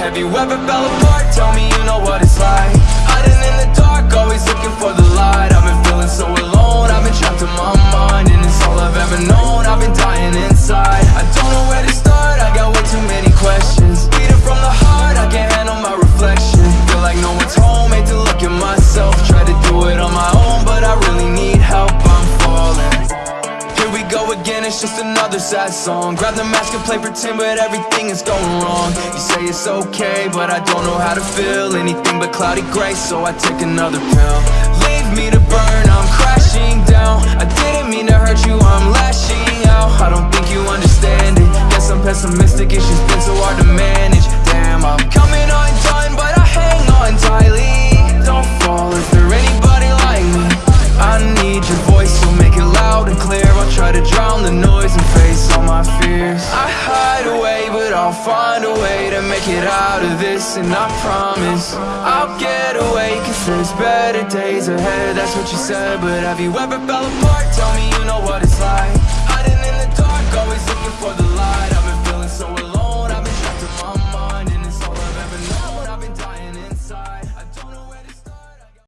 Have you ever fell apart? Tell me you know what it's like. Hiding in the dark, always looking for the light. I've been feeling so alone, I've been trapped in my mind And it's all I've ever known, again, it's just another sad song. Grab the mask and play pretend, but everything is going wrong. You say it's okay, but I don't know how to feel. Anything but cloudy gray, so I take another pill. Leave me to burn, I'm crashing down. I didn't mean to hurt you, I'm lashing out. I don't think you understand it. Guess I'm pessimistic, it's just I hide away, but I'll find a way to make it out of this And I promise, I'll get away Cause there's better days ahead, that's what you said But have you ever fell apart? Tell me you know